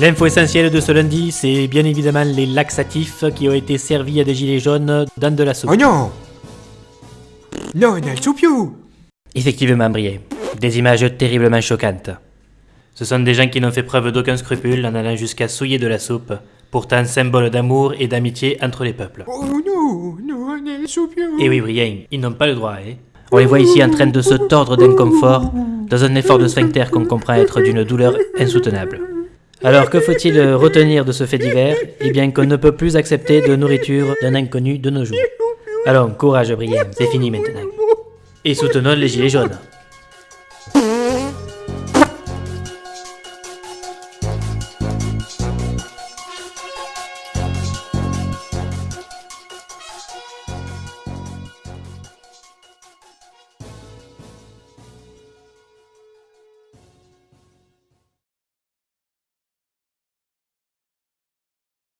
L'info essentielle de ce lundi, c'est bien évidemment les laxatifs qui ont été servis à des gilets jaunes dans de la soupe. Oh non Non, on a le soupiou Effectivement, Brié. Des images terriblement choquantes. Ce sont des gens qui n'ont fait preuve d'aucun scrupule en allant jusqu'à souiller de la soupe, pourtant symbole d'amour et d'amitié entre les peuples. Oh non, non, on a le soupiou Et oui, Brian, ils n'ont pas le droit, hein On les voit ici en train de se tordre d'inconfort, dans un effort de sphincter qu'on comprend être d'une douleur insoutenable. Alors que faut-il retenir de ce fait divers? Eh bien qu'on ne peut plus accepter de nourriture d'un inconnu de nos jours. Allons, courage Brian, c'est fini maintenant. Et soutenons les gilets jaunes.